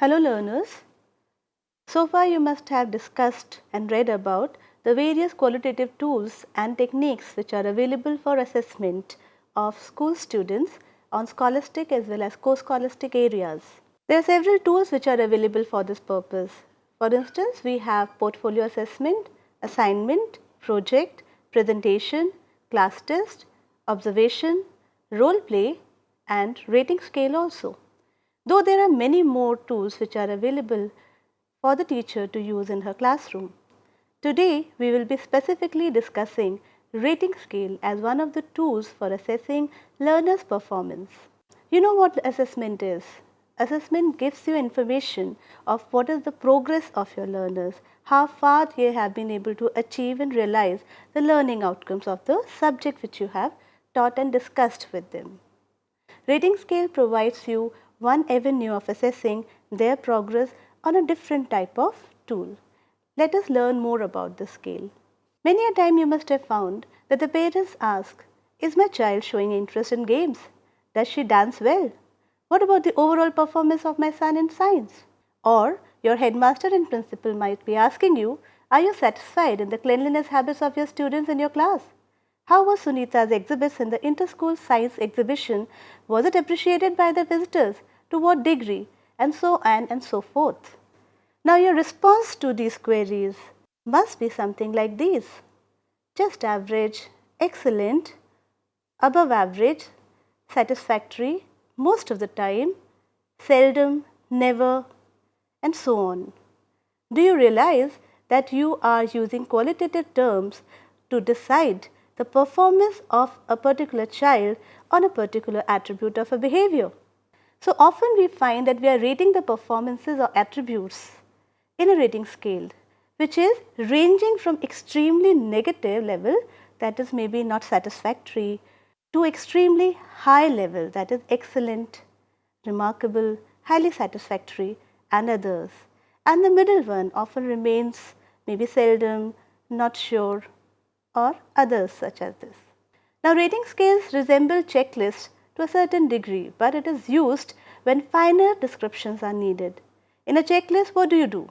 Hello learners. So far you must have discussed and read about the various qualitative tools and techniques which are available for assessment of school students on scholastic as well as co-scholastic areas. There are several tools which are available for this purpose. For instance, we have portfolio assessment, assignment, project, presentation, class test, observation, role play and rating scale also. Though there are many more tools which are available for the teacher to use in her classroom. Today, we will be specifically discussing rating scale as one of the tools for assessing learners' performance. You know what assessment is? Assessment gives you information of what is the progress of your learners, how far they have been able to achieve and realize the learning outcomes of the subject which you have taught and discussed with them. Rating scale provides you one avenue of assessing their progress on a different type of tool. Let us learn more about the scale. Many a time you must have found that the parents ask, is my child showing interest in games? Does she dance well? What about the overall performance of my son in science? Or your headmaster and principal might be asking you, are you satisfied in the cleanliness habits of your students in your class? How was Sunita's exhibits in the inter-school science exhibition? Was it appreciated by the visitors? To what degree? And so on and so forth. Now your response to these queries must be something like these. Just average, excellent, above average, satisfactory, most of the time, seldom, never and so on. Do you realize that you are using qualitative terms to decide the performance of a particular child on a particular attribute of a behavior? So, often we find that we are rating the performances or attributes in a rating scale which is ranging from extremely negative level that is maybe not satisfactory to extremely high level that is excellent, remarkable, highly satisfactory and others. And the middle one often remains maybe seldom, not sure or others such as this. Now rating scales resemble checklists to a certain degree, but it is used when finer descriptions are needed. In a checklist, what do you do?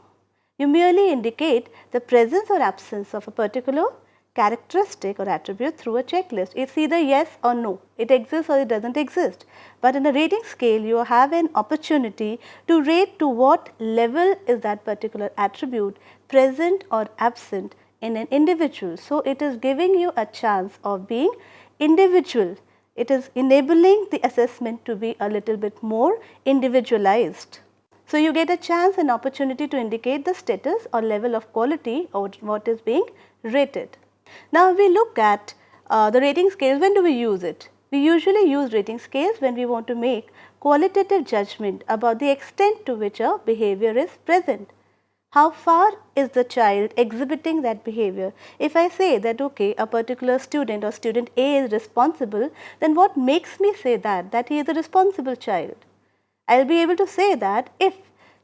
You merely indicate the presence or absence of a particular characteristic or attribute through a checklist. It's either yes or no, it exists or it does not exist. But in a rating scale, you have an opportunity to rate to what level is that particular attribute present or absent in an individual. So, it is giving you a chance of being individual. It is enabling the assessment to be a little bit more individualized. So, you get a chance and opportunity to indicate the status or level of quality or what is being rated. Now, we look at uh, the rating scales, when do we use it? We usually use rating scales when we want to make qualitative judgment about the extent to which a behavior is present. How far is the child exhibiting that behavior? If I say that okay, a particular student or student A is responsible, then what makes me say that, that he is a responsible child? I will be able to say that if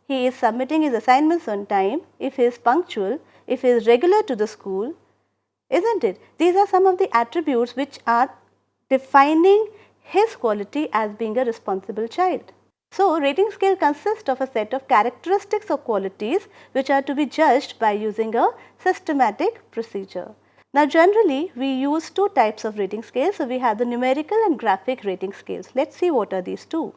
he is submitting his assignments on time, if he is punctual, if he is regular to the school, isn't it? These are some of the attributes which are defining his quality as being a responsible child. So, rating scale consists of a set of characteristics or qualities which are to be judged by using a systematic procedure. Now, generally we use two types of rating scales. So, we have the numerical and graphic rating scales. Let us see what are these two.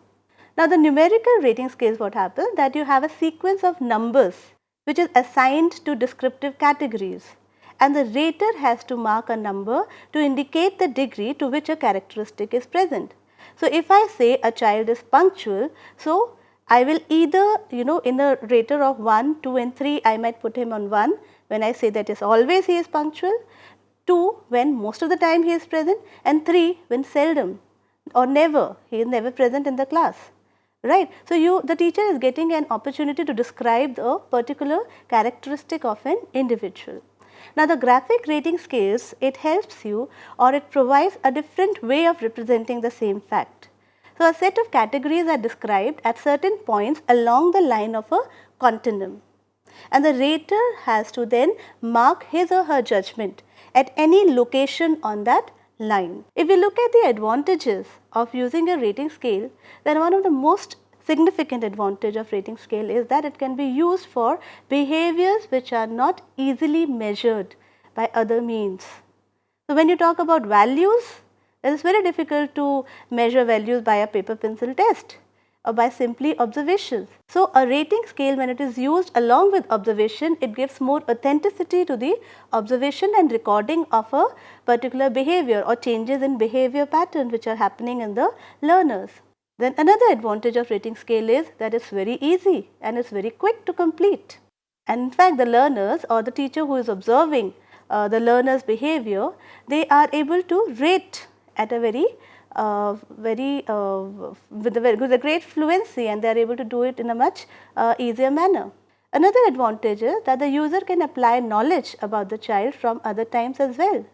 Now, the numerical rating scales what happens that you have a sequence of numbers which is assigned to descriptive categories and the rater has to mark a number to indicate the degree to which a characteristic is present. So, if I say a child is punctual, so I will either you know in the rater of 1, 2 and 3 I might put him on 1 when I say that is always he is punctual, 2 when most of the time he is present and 3 when seldom or never he is never present in the class right. So, you the teacher is getting an opportunity to describe the particular characteristic of an individual. Now, the graphic rating scales it helps you or it provides a different way of representing the same fact. So, a set of categories are described at certain points along the line of a continuum and the rater has to then mark his or her judgment at any location on that line. If we look at the advantages of using a rating scale, then one of the most significant advantage of rating scale is that it can be used for behaviors which are not easily measured by other means. So, when you talk about values, it is very difficult to measure values by a paper pencil test or by simply observations. So, a rating scale when it is used along with observation, it gives more authenticity to the observation and recording of a particular behavior or changes in behavior pattern which are happening in the learners. Then another advantage of rating scale is that it is very easy and it is very quick to complete. And in fact, the learners or the teacher who is observing uh, the learner's behavior, they are able to rate at a very uh, very uh, with, a very, with a great fluency and they are able to do it in a much uh, easier manner. Another advantage is that the user can apply knowledge about the child from other times as well.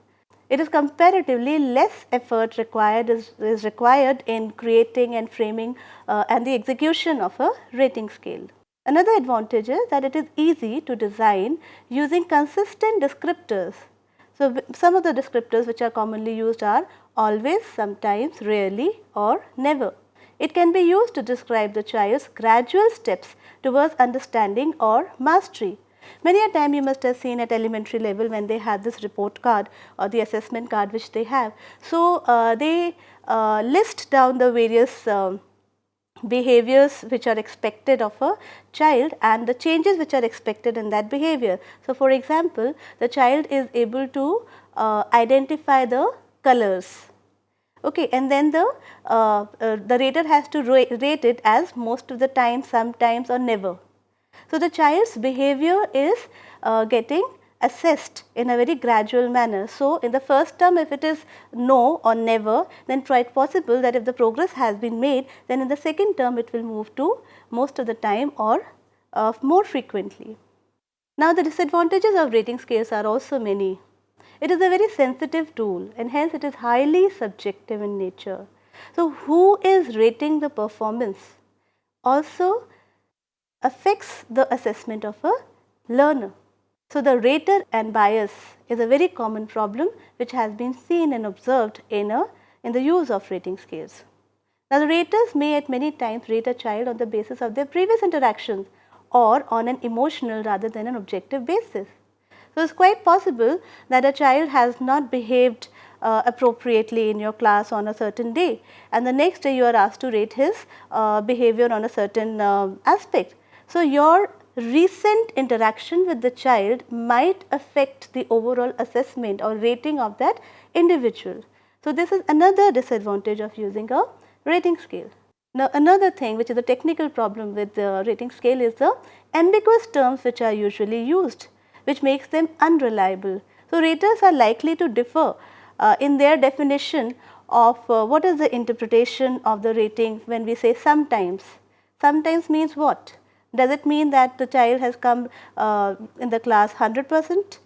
It is comparatively less effort required is, is required in creating and framing uh, and the execution of a rating scale. Another advantage is that it is easy to design using consistent descriptors. So, some of the descriptors which are commonly used are always, sometimes, rarely or never. It can be used to describe the child's gradual steps towards understanding or mastery. Many a time you must have seen at elementary level when they have this report card or the assessment card which they have. So, uh, they uh, list down the various um, behaviors which are expected of a child and the changes which are expected in that behavior. So, for example, the child is able to uh, identify the colors okay and then the uh, uh, the rater has to rate it as most of the time sometimes or never so, the child's behavior is uh, getting assessed in a very gradual manner. So, in the first term if it is no or never then quite possible that if the progress has been made then in the second term it will move to most of the time or uh, more frequently. Now, the disadvantages of rating scales are also many. It is a very sensitive tool and hence it is highly subjective in nature. So, who is rating the performance? Also affects the assessment of a learner. So, the rater and bias is a very common problem which has been seen and observed in, a, in the use of rating scales. Now, the raters may at many times rate a child on the basis of their previous interactions or on an emotional rather than an objective basis. So, it is quite possible that a child has not behaved uh, appropriately in your class on a certain day and the next day you are asked to rate his uh, behavior on a certain uh, aspect. So, your recent interaction with the child might affect the overall assessment or rating of that individual. So, this is another disadvantage of using a rating scale. Now, another thing which is a technical problem with the rating scale is the ambiguous terms which are usually used which makes them unreliable. So, raters are likely to differ uh, in their definition of uh, what is the interpretation of the rating when we say sometimes. Sometimes means what? Does it mean that the child has come uh, in the class 100 percent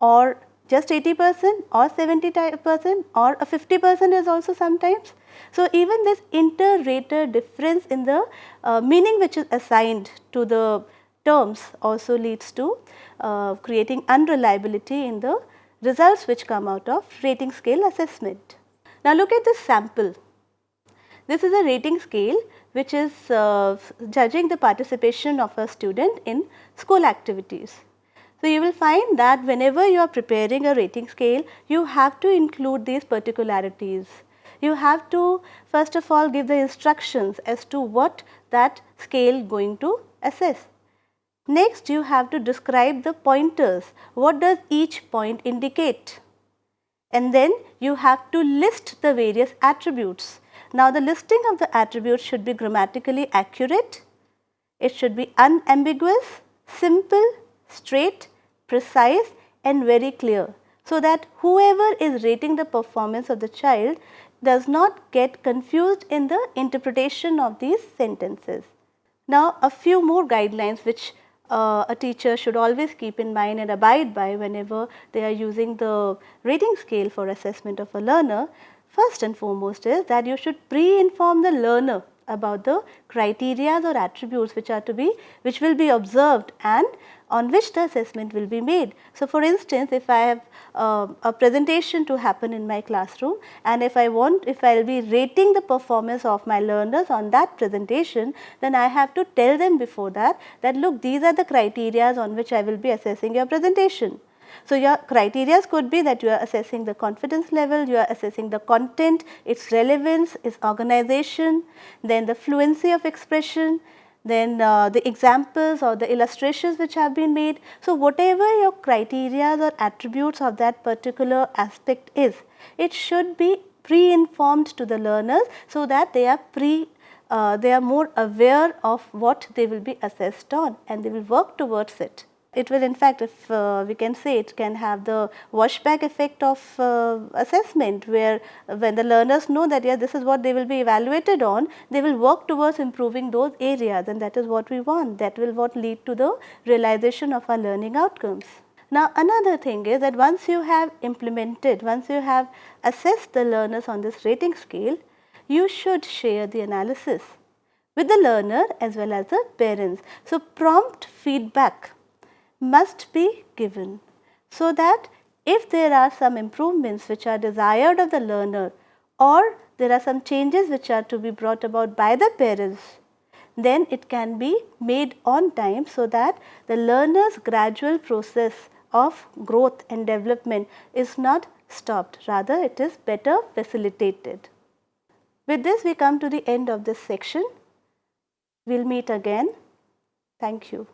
or just 80 percent or 70 percent or a 50 percent is also sometimes. So, even this inter-rater difference in the uh, meaning which is assigned to the terms also leads to uh, creating unreliability in the results which come out of rating scale assessment. Now, look at this sample. This is a rating scale which is uh, judging the participation of a student in school activities. So, you will find that whenever you are preparing a rating scale, you have to include these particularities. You have to first of all give the instructions as to what that scale going to assess. Next, you have to describe the pointers. What does each point indicate? And then you have to list the various attributes. Now, the listing of the attributes should be grammatically accurate, it should be unambiguous, simple, straight, precise and very clear. So, that whoever is rating the performance of the child does not get confused in the interpretation of these sentences. Now, a few more guidelines which uh, a teacher should always keep in mind and abide by whenever they are using the rating scale for assessment of a learner. First and foremost is that you should pre-inform the learner about the criteria or attributes which are to be which will be observed and on which the assessment will be made. So, for instance, if I have uh, a presentation to happen in my classroom and if I want, if I will be rating the performance of my learners on that presentation, then I have to tell them before that, that look these are the criteria on which I will be assessing your presentation. So, your criteria could be that you are assessing the confidence level, you are assessing the content, its relevance, its organization, then the fluency of expression, then uh, the examples or the illustrations which have been made. So, whatever your criteria or attributes of that particular aspect is, it should be pre-informed to the learners so that they are pre uh, they are more aware of what they will be assessed on and they will work towards it. It will in fact if uh, we can say it can have the washback effect of uh, assessment where when the learners know that yeah this is what they will be evaluated on, they will work towards improving those areas and that is what we want that will what lead to the realization of our learning outcomes. Now another thing is that once you have implemented, once you have assessed the learners on this rating scale, you should share the analysis with the learner as well as the parents. So prompt feedback must be given so that if there are some improvements which are desired of the learner or there are some changes which are to be brought about by the parents, then it can be made on time so that the learner's gradual process of growth and development is not stopped, rather it is better facilitated. With this we come to the end of this section. We will meet again. Thank you.